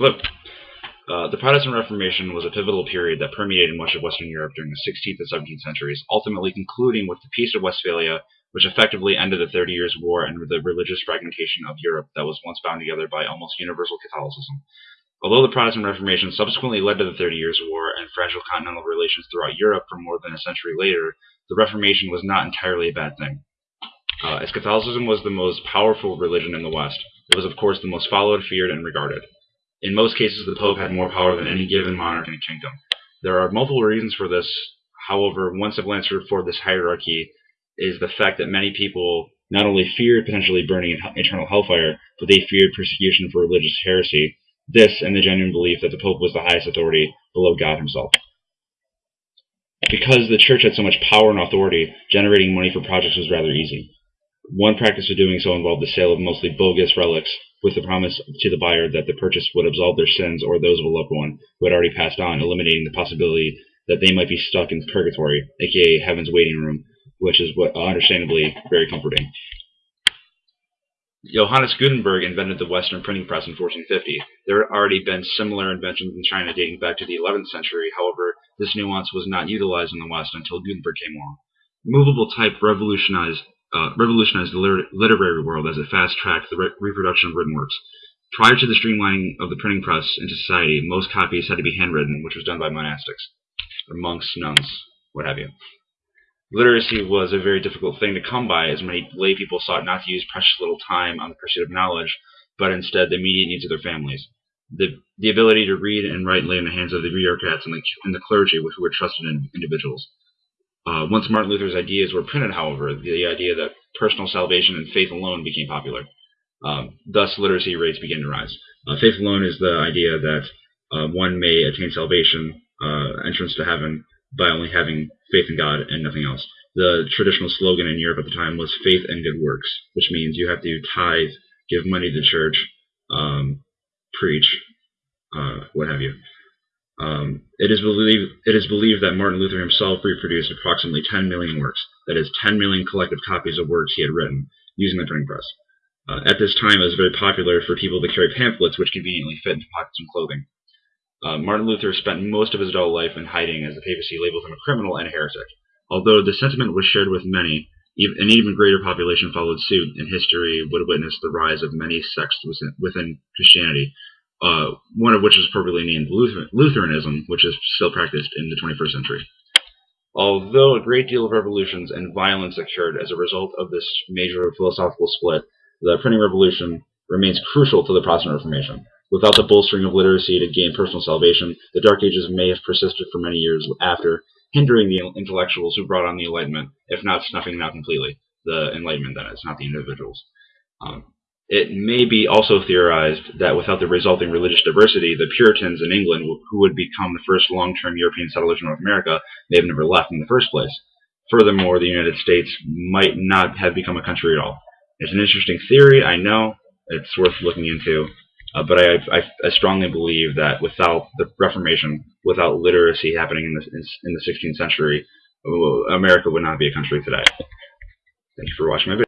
Look, uh, the Protestant Reformation was a pivotal period that permeated much of Western Europe during the 16th and 17th centuries, ultimately concluding with the Peace of Westphalia, which effectively ended the Thirty Years' War and the religious fragmentation of Europe that was once bound together by almost universal Catholicism. Although the Protestant Reformation subsequently led to the Thirty Years' War and fragile continental relations throughout Europe for more than a century later, the Reformation was not entirely a bad thing. Uh, as Catholicism was the most powerful religion in the West, it was of course the most followed, feared, and regarded. In most cases, the Pope had more power than any given monarch in a kingdom. There are multiple reasons for this. However, one simple answer for this hierarchy is the fact that many people not only feared potentially burning in eternal hellfire, but they feared persecution for religious heresy, this and the genuine belief that the Pope was the highest authority below God himself. Because the church had so much power and authority, generating money for projects was rather easy. One practice of doing so involved the sale of mostly bogus relics with the promise to the buyer that the purchase would absolve their sins or those of a loved one who had already passed on, eliminating the possibility that they might be stuck in purgatory, aka heaven's waiting room, which is what understandably very comforting. Johannes Gutenberg invented the Western printing press in 1450. There had already been similar inventions in China dating back to the 11th century. However, this nuance was not utilized in the West until Gutenberg came along. Movable type revolutionized, uh, revolutionized the liter literary world as it fast-tracked the re reproduction of written works. Prior to the streamlining of the printing press into society, most copies had to be handwritten, which was done by monastics, or monks, nuns, what have you. Literacy was a very difficult thing to come by, as many lay people sought not to use precious little time on the pursuit of knowledge, but instead the immediate needs of their families. The, the ability to read and write lay in the hands of the bureaucrats and the, and the clergy, who were trusted in individuals. Uh, once Martin Luther's ideas were printed, however, the idea that personal salvation and faith alone became popular. Um, thus, literacy rates began to rise. Uh, faith alone is the idea that uh, one may attain salvation, uh, entrance to heaven, by only having faith in God and nothing else. The traditional slogan in Europe at the time was faith and good works, which means you have to tithe, give money to the church, um, preach, uh, what have you. Um, it is believed it is believed that Martin Luther himself reproduced approximately 10 million works, that is, 10 million collective copies of works he had written, using the printing press. Uh, at this time, it was very popular for people to carry pamphlets which conveniently fit into pockets and clothing. Uh, Martin Luther spent most of his adult life in hiding as the papacy labeled him a criminal and a heretic. Although the sentiment was shared with many, an even greater population followed suit, and history would witness the rise of many sects within Christianity, uh, one of which is appropriately named Lutheranism, which is still practiced in the 21st century. Although a great deal of revolutions and violence occurred as a result of this major philosophical split, the printing revolution remains crucial to the Protestant Reformation. Without the bolstering of literacy to gain personal salvation, the Dark Ages may have persisted for many years after, hindering the intellectuals who brought on the Enlightenment, if not snuffing them out completely. The Enlightenment, that is, not the individuals. Um, it may be also theorized that without the resulting religious diversity, the Puritans in England, who would become the first long-term European settlers in North America, may have never left in the first place. Furthermore, the United States might not have become a country at all. It's an interesting theory, I know. It's worth looking into. Uh, but I, I, I, strongly believe that without the Reformation, without literacy happening in the, in the 16th century, America would not be a country today. Thank you for watching my video.